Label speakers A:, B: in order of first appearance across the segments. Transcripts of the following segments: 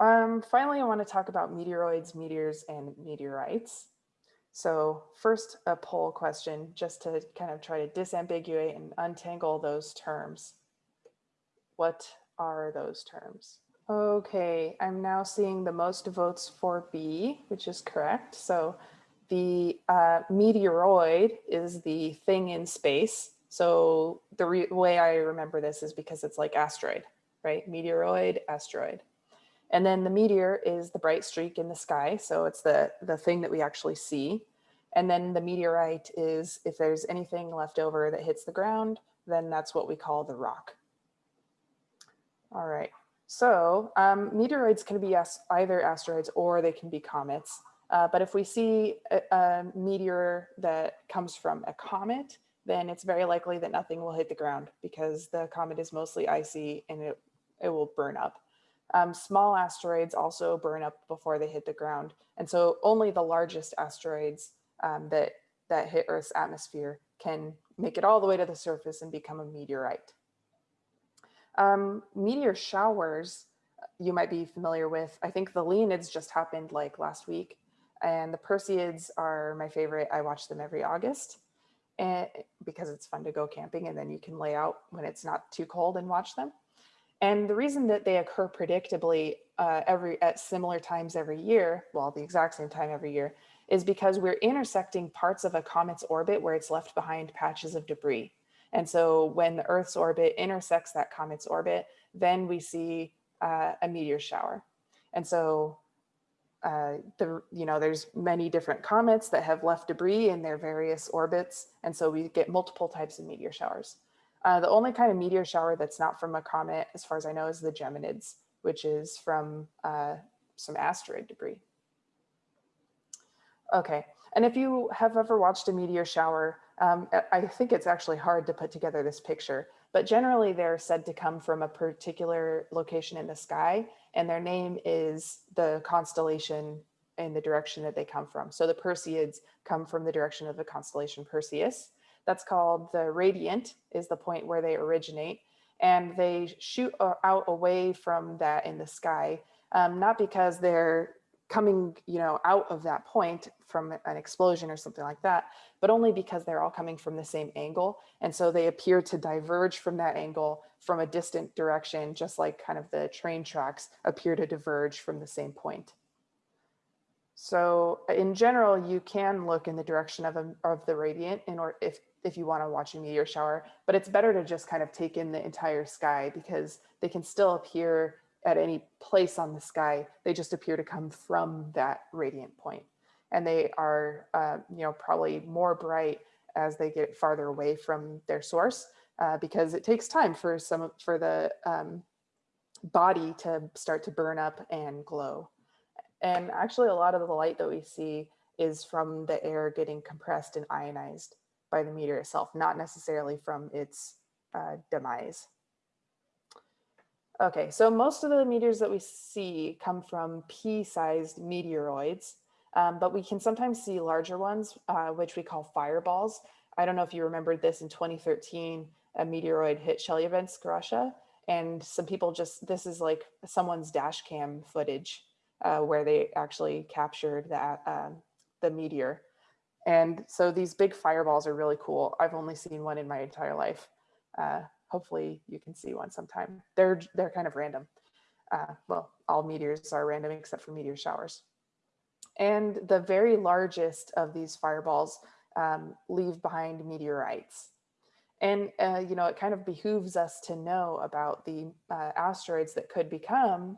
A: um, finally, I want to talk about meteoroids, meteors, and meteorites. So first, a poll question, just to kind of try to disambiguate and untangle those terms. What are those terms? Okay, I'm now seeing the most votes for B, which is correct. So the uh, meteoroid is the thing in space. So the way I remember this is because it's like asteroid, right? Meteoroid, asteroid. And then the meteor is the bright streak in the sky. So it's the, the thing that we actually see. And then the meteorite is if there's anything left over that hits the ground, then that's what we call the rock. All right. So um, meteoroids can be either asteroids or they can be comets. Uh, but if we see a, a, meteor that comes from a comet, then it's very likely that nothing will hit the ground because the comet is mostly icy and it, it will burn up. Um, small asteroids also burn up before they hit the ground. And so only the largest asteroids um, that, that hit Earth's atmosphere can make it all the way to the surface and become a meteorite. Um, meteor showers, you might be familiar with. I think the Leonids just happened like last week and the Perseids are my favorite. I watch them every August and because it's fun to go camping and then you can lay out when it's not too cold and watch them. And the reason that they occur predictably uh, every at similar times every year, well, the exact same time every year, is because we're intersecting parts of a comet's orbit where it's left behind patches of debris. And so when the Earth's orbit intersects that comet's orbit, then we see uh, a meteor shower. And so uh, the, you know, there's many different comets that have left debris in their various orbits. And so we get multiple types of meteor showers. Uh, the only kind of meteor shower that's not from a comet, as far as I know, is the Geminids, which is from uh, some asteroid debris. Okay, and if you have ever watched a meteor shower, um, I think it's actually hard to put together this picture, but generally they're said to come from a particular location in the sky, and their name is the constellation in the direction that they come from. So the Perseids come from the direction of the constellation Perseus. That's called the radiant is the point where they originate and they shoot out away from that in the sky, um, not because they're coming, you know, out of that point from an explosion or something like that, but only because they're all coming from the same angle. And so they appear to diverge from that angle from a distant direction, just like kind of the train tracks appear to diverge from the same point. So in general, you can look in the direction of, a, of the radiant in or if if you want to watch a meteor shower, but it's better to just kind of take in the entire sky because they can still appear at any place on the sky. They just appear to come from that radiant point. And they are, uh, you know, probably more bright as they get farther away from their source uh, because it takes time for some for the um, body to start to burn up and glow. And actually a lot of the light that we see is from the air getting compressed and ionized by the meteor itself, not necessarily from its uh, demise. Okay, so most of the meteors that we see come from pea-sized meteoroids, um, but we can sometimes see larger ones, uh, which we call fireballs. I don't know if you remember this in 2013, a meteoroid hit Chelyabinsk, Russia, and some people just, this is like someone's dash cam footage uh, where they actually captured that um, the meteor. And so these big fireballs are really cool. I've only seen one in my entire life. Uh, hopefully you can see one sometime. They're, they're kind of random. Uh, well, all meteors are random except for meteor showers. And the very largest of these fireballs um, leave behind meteorites. And, uh, you know, it kind of behooves us to know about the uh, asteroids that could become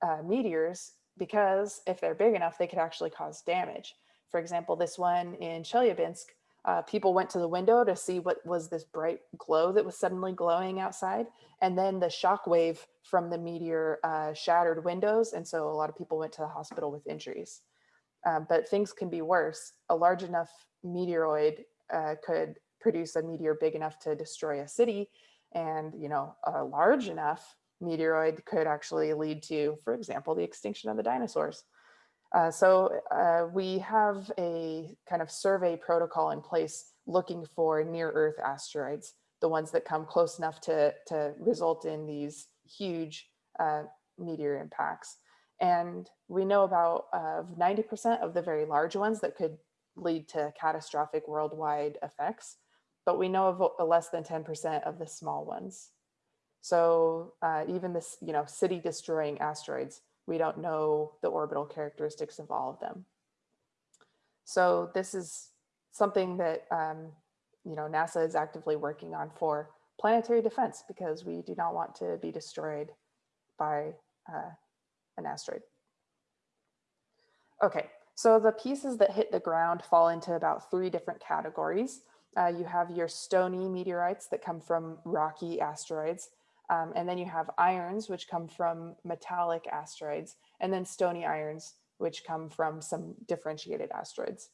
A: uh, meteors because if they're big enough, they could actually cause damage. For example, this one in Chelyabinsk, uh, people went to the window to see what was this bright glow that was suddenly glowing outside. And then the shock wave from the meteor uh, shattered windows. And so a lot of people went to the hospital with injuries. Um, but things can be worse. A large enough meteoroid uh, could produce a meteor big enough to destroy a city. And, you know, a large enough meteoroid could actually lead to, for example, the extinction of the dinosaurs. Uh, so uh, we have a kind of survey protocol in place looking for near Earth asteroids, the ones that come close enough to, to result in these huge uh, meteor impacts. And we know about uh, 90% of the very large ones that could lead to catastrophic worldwide effects, but we know of less than 10% of the small ones. So uh, even this, you know, city destroying asteroids, we don't know the orbital characteristics of all of them. So this is something that, um, you know, NASA is actively working on for planetary defense because we do not want to be destroyed by uh, an asteroid. Okay, so the pieces that hit the ground fall into about three different categories. Uh, you have your stony meteorites that come from rocky asteroids. Um, and then you have irons, which come from metallic asteroids, and then stony irons, which come from some differentiated asteroids.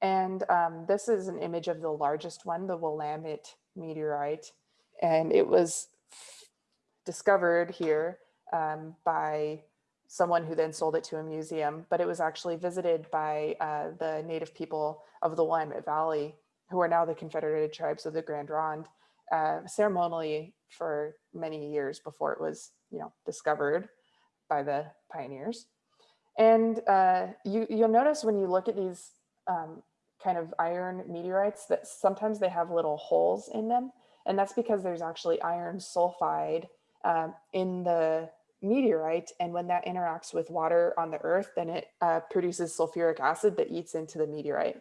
A: And um, this is an image of the largest one, the Willamette meteorite. And it was discovered here um, by someone who then sold it to a museum, but it was actually visited by uh, the native people of the Willamette Valley, who are now the Confederated Tribes of the Grand Ronde, uh, ceremonially for many years before it was, you know, discovered by the pioneers. And uh, you, you'll notice when you look at these um, kind of iron meteorites that sometimes they have little holes in them. And that's because there's actually iron sulfide um, in the meteorite. And when that interacts with water on the earth, then it uh, produces sulfuric acid that eats into the meteorite.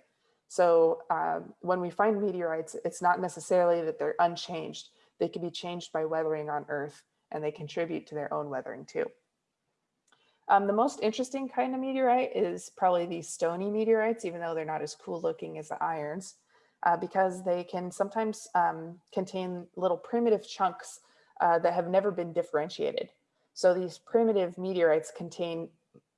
A: So um, when we find meteorites, it's not necessarily that they're unchanged. They can be changed by weathering on earth and they contribute to their own weathering too. Um, the most interesting kind of meteorite is probably the stony meteorites, even though they're not as cool looking as the irons, uh, because they can sometimes um, contain little primitive chunks uh, that have never been differentiated. So these primitive meteorites contain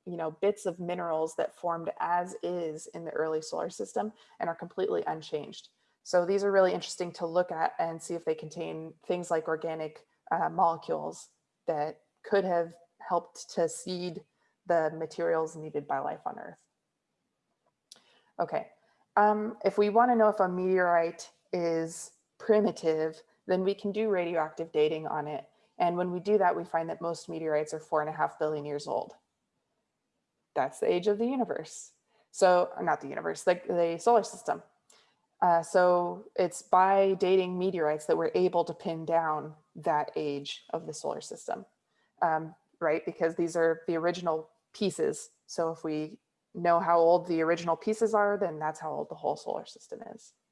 A: you know, bits of minerals that formed as is in the early solar system and are completely unchanged. So these are really interesting to look at and see if they contain things like organic uh, molecules that could have helped to seed the materials needed by life on Earth. Okay, um, if we want to know if a meteorite is primitive, then we can do radioactive dating on it. And when we do that, we find that most meteorites are four and a half billion years old. That's the age of the universe. So not the universe, like the solar system. Uh, so it's by dating meteorites that we're able to pin down that age of the solar system, um, right? Because these are the original pieces. So if we know how old the original pieces are, then that's how old the whole solar system is.